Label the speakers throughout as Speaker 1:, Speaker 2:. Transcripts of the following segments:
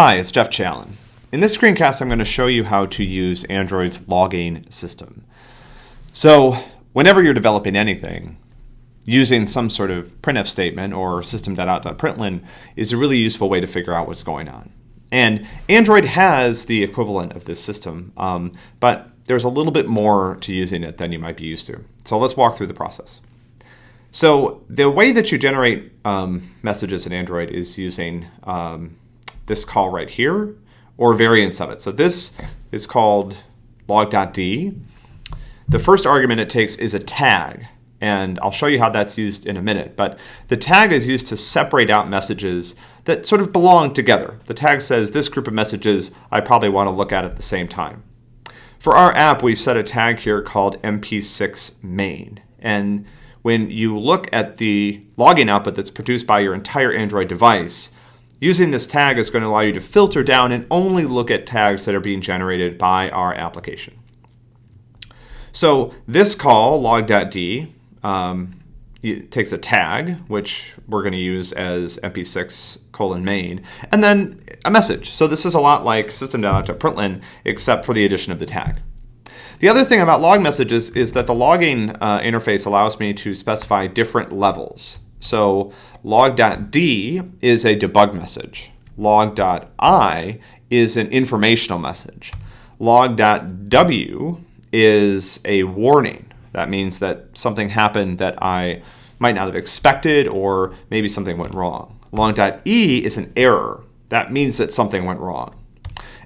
Speaker 1: Hi, it's Geoff Challen. In this screencast, I'm going to show you how to use Android's logging system. So whenever you're developing anything, using some sort of printf statement or system.out.println is a really useful way to figure out what's going on. And Android has the equivalent of this system, um, but there's a little bit more to using it than you might be used to. So let's walk through the process. So the way that you generate um, messages in Android is using um, this call right here or variants of it. So this is called log.d. The first argument it takes is a tag, and I'll show you how that's used in a minute. But the tag is used to separate out messages that sort of belong together. The tag says this group of messages I probably want to look at at the same time. For our app, we've set a tag here called mp6 main. And when you look at the logging output that's produced by your entire Android device, Using this tag is going to allow you to filter down and only look at tags that are being generated by our application. So this call, log.d, um, takes a tag, which we're going to use as mp6 colon main, and then a message. So this is a lot like system.out.println, except for the addition of the tag. The other thing about log messages is that the logging uh, interface allows me to specify different levels. So log.d is a debug message. Log.i is an informational message. Log.w is a warning. That means that something happened that I might not have expected or maybe something went wrong. Log.e is an error. That means that something went wrong.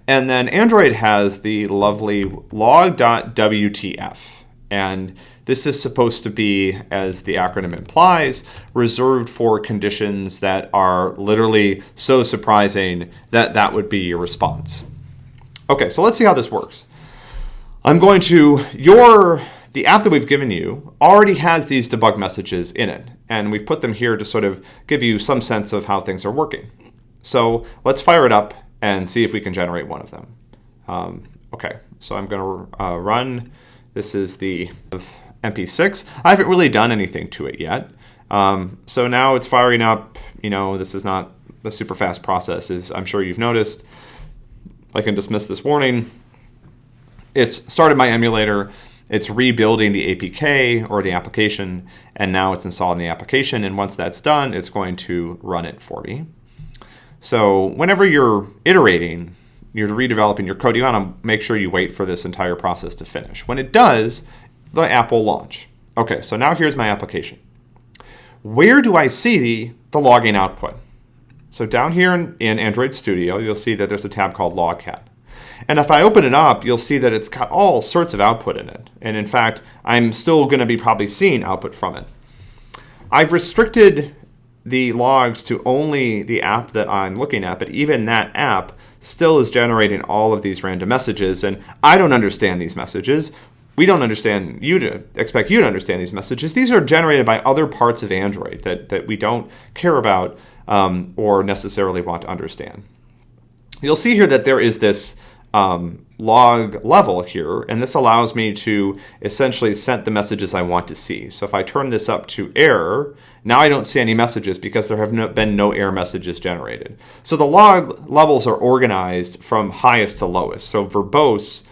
Speaker 1: And then Android has the lovely log.wtf. And this is supposed to be, as the acronym implies, reserved for conditions that are literally so surprising that that would be your response. Okay, so let's see how this works. I'm going to, your, the app that we've given you already has these debug messages in it, and we've put them here to sort of give you some sense of how things are working. So let's fire it up and see if we can generate one of them. Um, okay, so I'm going to uh, run this is the MP6. I haven't really done anything to it yet. Um, so now it's firing up, you know, this is not a super fast process, as I'm sure you've noticed. I can dismiss this warning. It's started my emulator, it's rebuilding the APK or the application, and now it's installing the application. And once that's done, it's going to run it for me. So whenever you're iterating, you're redeveloping your code, you want to make sure you wait for this entire process to finish. When it does, the app will launch. Okay, so now here's my application. Where do I see the, logging output? So down here in, in Android Studio, you'll see that there's a tab called Logcat. And if I open it up, you'll see that it's got all sorts of output in it. And in fact, I'm still going to be probably seeing output from it. I've restricted the logs to only the app that I'm looking at, but even that app still is generating all of these random messages, and I don't understand these messages. We don't understand you to expect you to understand these messages. These are generated by other parts of Android that, that we don't care about um, or necessarily want to understand. You'll see here that there is this um, log level here, and this allows me to essentially send the messages I want to see. So if I turn this up to error, now I don't see any messages because there have no, been no error messages generated. So the log levels are organized from highest to lowest. So verbose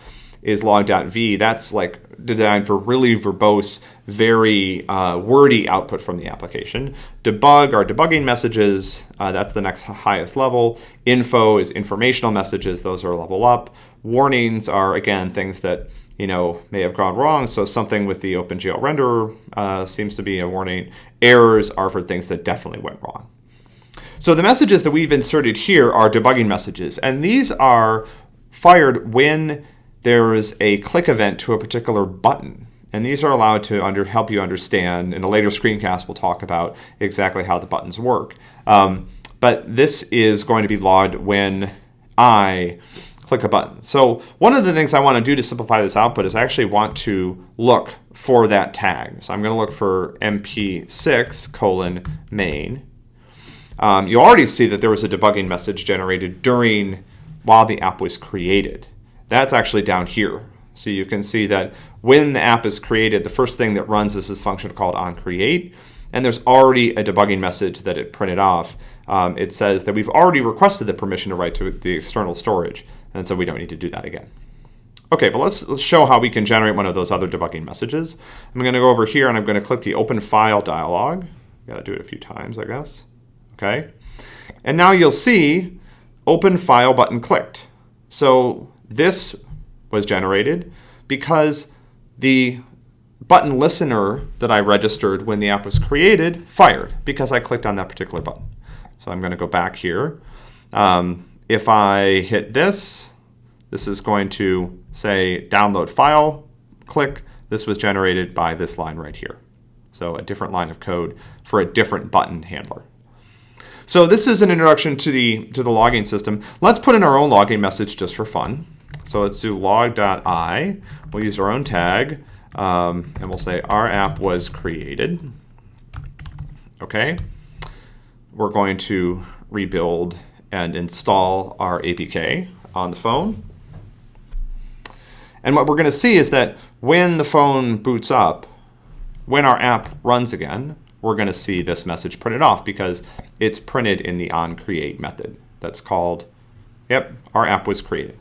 Speaker 1: is log.v. That's like designed for really verbose, very uh, wordy output from the application. Debug are debugging messages. Uh, that's the next highest level. Info is informational messages. Those are level up. Warnings are, again, things that you know may have gone wrong. So something with the OpenGL renderer uh, seems to be a warning. Errors are for things that definitely went wrong. So the messages that we've inserted here are debugging messages. And these are fired when there is a click event to a particular button. And these are allowed to under, help you understand. In a later screencast, we'll talk about exactly how the buttons work. Um, but this is going to be logged when I click a button. So one of the things I want to do to simplify this output is I actually want to look for that tag. So I'm going to look for mp6 colon main. Um, you already see that there was a debugging message generated during while the app was created. That's actually down here. So you can see that when the app is created, the first thing that runs is this function called onCreate. and there's already a debugging message that it printed off. Um, it says that we've already requested the permission to write to the external storage, and so we don't need to do that again. Okay, but let's, let's show how we can generate one of those other debugging messages. I'm going to go over here and I'm going to click the Open File dialog. Got to do it a few times, I guess. Okay, and now you'll see Open File button clicked. So this was generated because the button listener that I registered when the app was created fired because I clicked on that particular button. So I'm going to go back here. Um, if I hit this, this is going to say download file, click. This was generated by this line right here. So a different line of code for a different button handler. So this is an introduction to the, to the logging system. Let's put in our own logging message just for fun. So let's do log.i. We'll use our own tag, um, and we'll say our app was created. Okay. We're going to rebuild and install our APK on the phone. And what we're going to see is that when the phone boots up, when our app runs again, we're going to see this message printed off because it's printed in the onCreate method. That's called, yep, our app was created.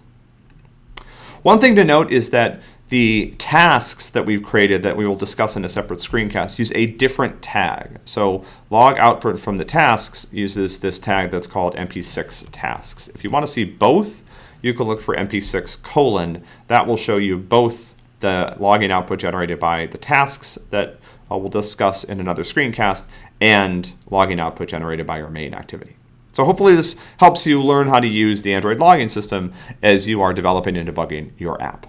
Speaker 1: One thing to note is that the tasks that we've created that we will discuss in a separate screencast use a different tag. So log output from the tasks uses this tag that's called mp6 tasks. If you want to see both, you can look for mp6 colon. That will show you both the logging output generated by the tasks that uh, we'll discuss in another screencast and logging output generated by your main activity. So hopefully this helps you learn how to use the Android logging system as you are developing and debugging your app.